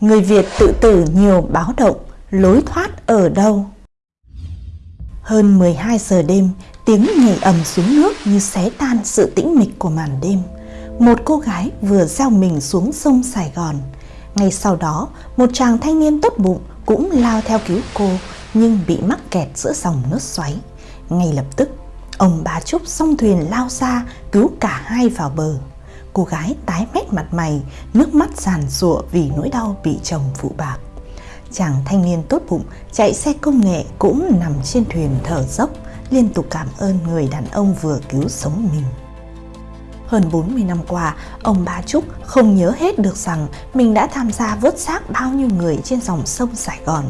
Người Việt tự tử nhiều báo động, lối thoát ở đâu? Hơn 12 giờ đêm, tiếng nhảy ầm xuống nước như xé tan sự tĩnh mịch của màn đêm. Một cô gái vừa gieo mình xuống sông Sài Gòn. Ngay sau đó, một chàng thanh niên tốt bụng cũng lao theo cứu cô nhưng bị mắc kẹt giữa dòng nước xoáy. Ngay lập tức, ông bà Trúc song thuyền lao ra cứu cả hai vào bờ. Cô gái tái mét mặt mày, nước mắt giàn rụa vì nỗi đau bị chồng phụ bạc. Chàng thanh niên tốt bụng chạy xe công nghệ cũng nằm trên thuyền thở dốc, liên tục cảm ơn người đàn ông vừa cứu sống mình. Hơn 40 năm qua, ông ba Trúc không nhớ hết được rằng mình đã tham gia vớt xác bao nhiêu người trên dòng sông Sài Gòn.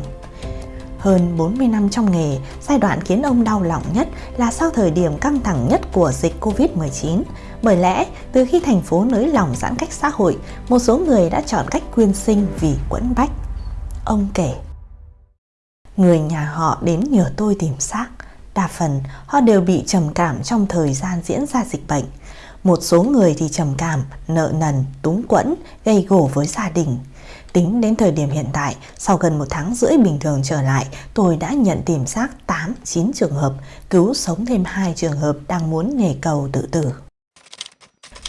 Hơn 40 năm trong nghề, giai đoạn khiến ông đau lòng nhất là sau thời điểm căng thẳng nhất của dịch Covid-19. Bởi lẽ, từ khi thành phố nới lỏng giãn cách xã hội, một số người đã chọn cách quyên sinh vì quẫn bách. Ông kể, Người nhà họ đến nhờ tôi tìm xác. Đa phần, họ đều bị trầm cảm trong thời gian diễn ra dịch bệnh. Một số người thì trầm cảm, nợ nần, túng quẫn, gây gổ với gia đình. Tính đến thời điểm hiện tại, sau gần một tháng rưỡi bình thường trở lại, tôi đã nhận tìm xác 8-9 trường hợp, cứu sống thêm hai trường hợp đang muốn nhảy cầu tự tử.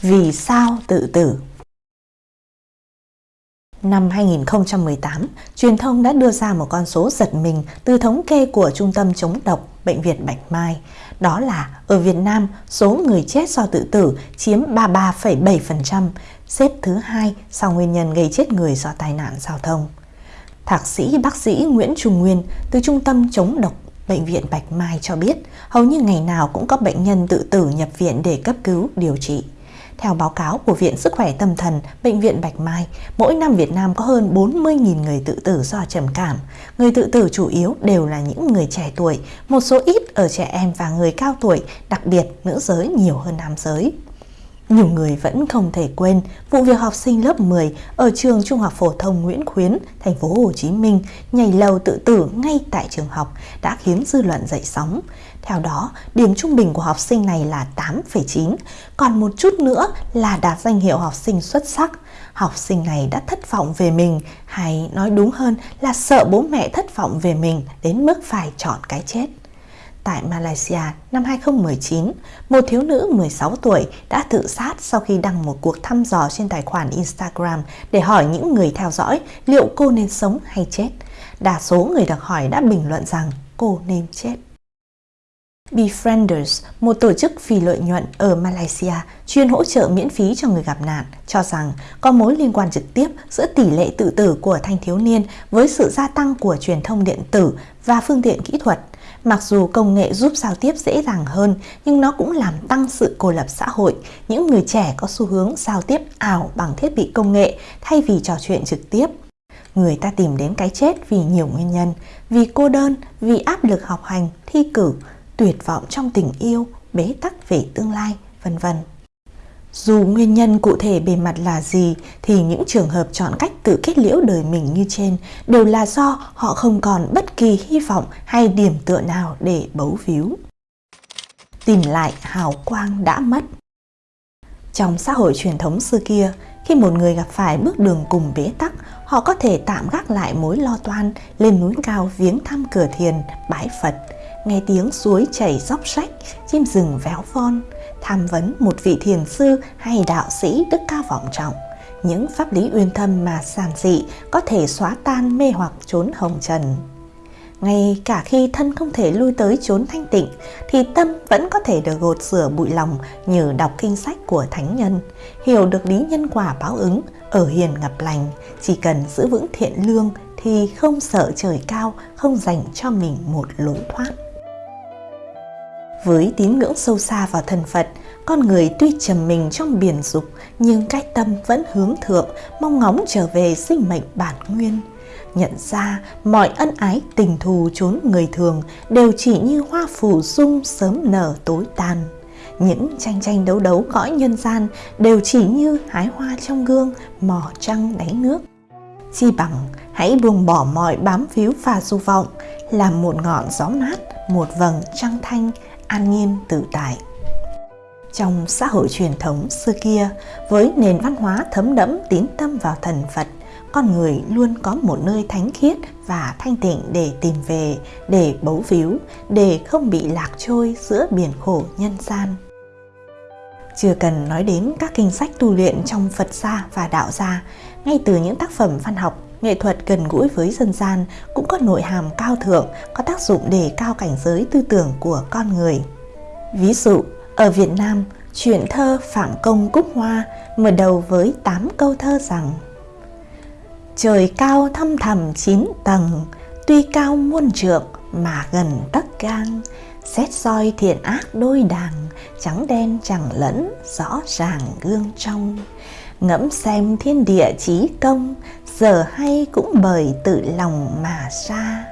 Vì sao tự tử? Năm 2018, truyền thông đã đưa ra một con số giật mình từ thống kê của Trung tâm chống độc Bệnh viện Bạch Mai. Đó là ở Việt Nam, số người chết do tự tử chiếm 33,7%, xếp thứ hai sau nguyên nhân gây chết người do tai nạn giao thông. Thạc sĩ bác sĩ Nguyễn Trung Nguyên từ Trung tâm chống độc Bệnh viện Bạch Mai cho biết hầu như ngày nào cũng có bệnh nhân tự tử nhập viện để cấp cứu, điều trị. Theo báo cáo của Viện Sức khỏe Tâm thần, Bệnh viện Bạch Mai, mỗi năm Việt Nam có hơn 40.000 người tự tử do trầm cảm. Người tự tử chủ yếu đều là những người trẻ tuổi, một số ít ở trẻ em và người cao tuổi, đặc biệt nữ giới nhiều hơn nam giới. Nhiều người vẫn không thể quên vụ việc học sinh lớp 10 ở trường Trung học phổ thông Nguyễn Khuyến, thành phố Hồ Chí Minh nhảy lầu tự tử ngay tại trường học đã khiến dư luận dậy sóng. Theo đó, điểm trung bình của học sinh này là 8,9, còn một chút nữa là đạt danh hiệu học sinh xuất sắc. Học sinh này đã thất vọng về mình, hay nói đúng hơn là sợ bố mẹ thất vọng về mình đến mức phải chọn cái chết. Tại Malaysia năm 2019, một thiếu nữ 16 tuổi đã tự sát sau khi đăng một cuộc thăm dò trên tài khoản Instagram để hỏi những người theo dõi liệu cô nên sống hay chết. Đa số người được hỏi đã bình luận rằng cô nên chết. Befrienders, một tổ chức phi lợi nhuận ở Malaysia chuyên hỗ trợ miễn phí cho người gặp nạn, cho rằng có mối liên quan trực tiếp giữa tỷ lệ tự tử của thanh thiếu niên với sự gia tăng của truyền thông điện tử và phương tiện kỹ thuật. Mặc dù công nghệ giúp giao tiếp dễ dàng hơn, nhưng nó cũng làm tăng sự cô lập xã hội. Những người trẻ có xu hướng giao tiếp ảo bằng thiết bị công nghệ thay vì trò chuyện trực tiếp. Người ta tìm đến cái chết vì nhiều nguyên nhân, vì cô đơn, vì áp lực học hành, thi cử, tuyệt vọng trong tình yêu, bế tắc về tương lai, vân vân. Dù nguyên nhân cụ thể bề mặt là gì thì những trường hợp chọn cách tự kết liễu đời mình như trên đều là do họ không còn bất kỳ hy vọng hay điểm tựa nào để bấu víu. Tìm lại hào quang đã mất Trong xã hội truyền thống xưa kia, khi một người gặp phải bước đường cùng bế tắc, họ có thể tạm gác lại mối lo toan, lên núi cao viếng thăm cửa thiền, bái Phật, nghe tiếng suối chảy róc rách, chim rừng véo von, tham vấn một vị thiền sư hay đạo sĩ đức cao vọng trọng. Những pháp lý uyên thâm mà giản dị có thể xóa tan mê hoặc trốn hồng trần. Ngay cả khi thân không thể lui tới chốn thanh tịnh thì tâm vẫn có thể được gột rửa bụi lòng nhờ đọc kinh sách của thánh nhân, hiểu được lý nhân quả báo ứng, ở hiền ngập lành, chỉ cần giữ vững thiện lương thì không sợ trời cao, không dành cho mình một lối thoát. Với tín ngưỡng sâu xa vào thần Phật, con người tuy trầm mình trong biển dục nhưng cái tâm vẫn hướng thượng, mong ngóng trở về sinh mệnh bản nguyên. Nhận ra mọi ân ái tình thù chốn người thường đều chỉ như hoa phủ dung sớm nở tối tàn. Những tranh tranh đấu đấu cõi nhân gian đều chỉ như hái hoa trong gương, mò trăng đáy nước. Chi bằng hãy buông bỏ mọi bám víu và du vọng, làm một ngọn gió mát, một vầng trăng thanh, an nhiên tự tại. Trong xã hội truyền thống xưa kia, với nền văn hóa thấm đẫm tín tâm vào thần Phật, con người luôn có một nơi thánh khiết và thanh tịnh để tìm về, để bấu víu, để không bị lạc trôi giữa biển khổ nhân gian. Chưa cần nói đến các kinh sách tu luyện trong Phật gia và đạo gia, ngay từ những tác phẩm văn học, nghệ thuật gần gũi với dân gian cũng có nội hàm cao thượng, có tác dụng để cao cảnh giới tư tưởng của con người. Ví dụ, ở Việt Nam, Chuyện thơ Phạm Công Cúc Hoa mở đầu với 8 câu thơ rằng Trời cao thăm thầm chín tầng, tuy cao muôn trượng mà gần tấc gang, xét soi thiện ác đôi đàng, trắng đen chẳng lẫn, rõ ràng gương trong. Ngẫm xem thiên địa trí công, giờ hay cũng bởi tự lòng mà ra.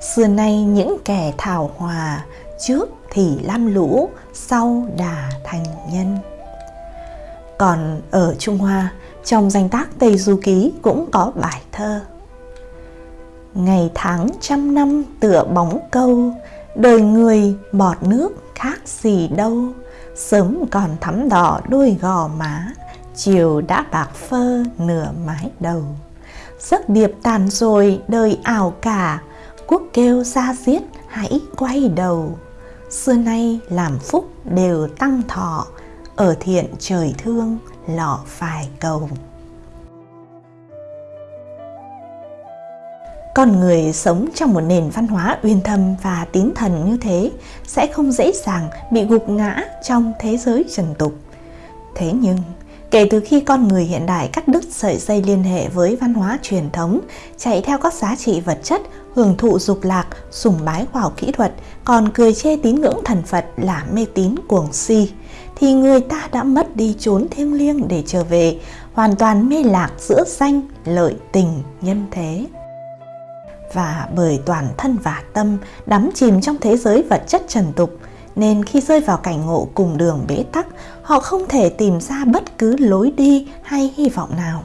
Xưa nay những kẻ thảo hòa, trước thì lam lũ, sau đà thành nhân. Còn ở Trung Hoa, trong danh tác Tây Du Ký cũng có bài thơ. Ngày tháng trăm năm tựa bóng câu, đời người bọt nước khác gì đâu. Sớm còn thắm đỏ đôi gò má, chiều đã bạc phơ nửa mái đầu. Giấc điệp tàn rồi đời ảo cả, quốc kêu ra giết hãy quay đầu. Xưa nay làm phúc đều tăng thọ ở thiện trời thương lọ phải cầu. Con người sống trong một nền văn hóa uyên thâm và tín thần như thế sẽ không dễ dàng bị gục ngã trong thế giới trần tục. Thế nhưng kể từ khi con người hiện đại cắt đứt sợi dây liên hệ với văn hóa truyền thống chạy theo các giá trị vật chất hưởng thụ dục lạc, sùng bái khoa học kỹ thuật, còn cười chê tín ngưỡng thần Phật là mê tín cuồng si, thì người ta đã mất đi chốn thiêng liêng để trở về, hoàn toàn mê lạc giữa danh, lợi, tình, nhân thế. Và bởi toàn thân và tâm đắm chìm trong thế giới vật chất trần tục, nên khi rơi vào cảnh ngộ cùng đường bế tắc, họ không thể tìm ra bất cứ lối đi hay hy vọng nào.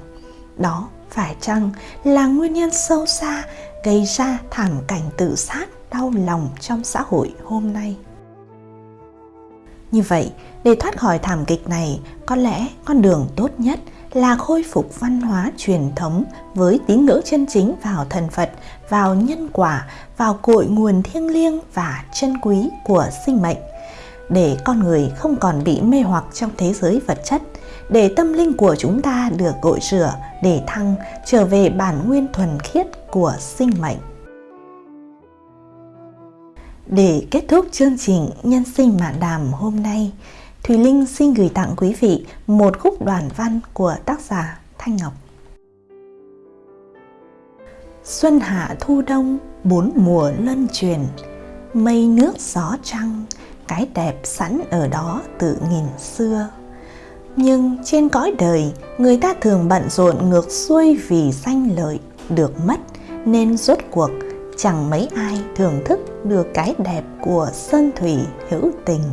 Đó phải chăng là nguyên nhân sâu xa gây ra thảm cảnh tự sát đau lòng trong xã hội hôm nay. Như vậy, để thoát khỏi thảm kịch này, có lẽ con đường tốt nhất là khôi phục văn hóa truyền thống với tín ngưỡng chân chính vào thần Phật, vào nhân quả, vào cội nguồn thiêng liêng và chân quý của sinh mệnh, để con người không còn bị mê hoặc trong thế giới vật chất, để tâm linh của chúng ta được gội rửa, để thăng trở về bản nguyên thuần khiết của sinh mệnh. Để kết thúc chương trình Nhân sinh mạn đàm hôm nay, Thùy Linh xin gửi tặng quý vị một khúc đoàn văn của tác giả Thanh Ngọc. Xuân hạ thu đông, bốn mùa luân truyền, mây nước gió trăng, cái đẹp sẵn ở đó từ nghìn xưa. Nhưng trên cõi đời, người ta thường bận rộn ngược xuôi vì danh lợi, được mất nên rốt cuộc chẳng mấy ai thưởng thức được cái đẹp của sơn thủy hữu tình.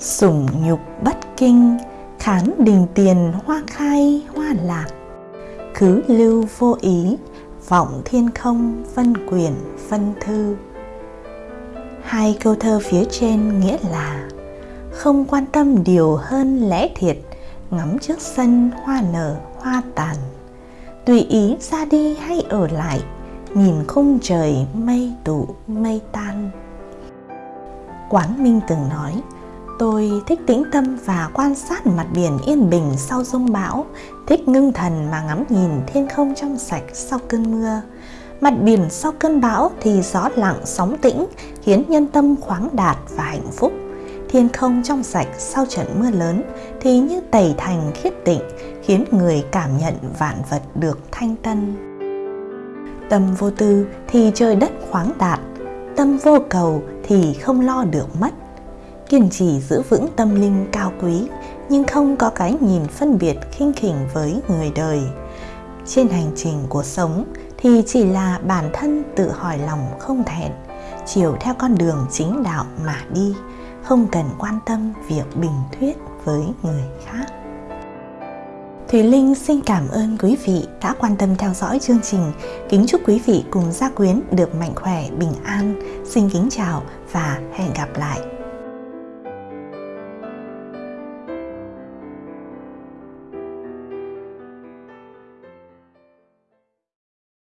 Sủng nhục bất kinh, khán đình tiền hoa khai hoa lạc, khứ lưu vô ý, vọng thiên không phân quyền phân thư. Hai câu thơ phía trên nghĩa là không quan tâm điều hơn lẽ thiệt, ngắm trước sân hoa nở hoa tàn. Tùy ý ra đi hay ở lại nhìn khung trời mây tụ mây tan. Quán minh từng nói tôi thích tĩnh tâm và quan sát mặt biển yên bình sau rông bão, thích ngưng thần mà ngắm nhìn thiên không trong sạch sau cơn mưa. Mặt biển sau cơn bão thì gió lặng sóng tĩnh, khiến nhân tâm khoáng đạt và hạnh phúc. Thiên không trong sạch sau trận mưa lớn thì như tẩy thành khiết tịnh, khiến người cảm nhận vạn vật được thanh tân. Tâm vô tư thì trời đất khoáng đạt, tâm vô cầu thì không lo được mất kiên trì giữ vững tâm linh cao quý nhưng không có cái nhìn phân biệt khinh khỉnh với người đời trên hành trình cuộc sống thì chỉ là bản thân tự hỏi lòng không thẹn chiều theo con đường chính đạo mà đi không cần quan tâm việc bình thuyết với người khác Thùy Linh xin cảm ơn quý vị đã quan tâm theo dõi chương trình. Kính chúc quý vị cùng gia quyến được mạnh khỏe, bình an. Xin kính chào và hẹn gặp lại.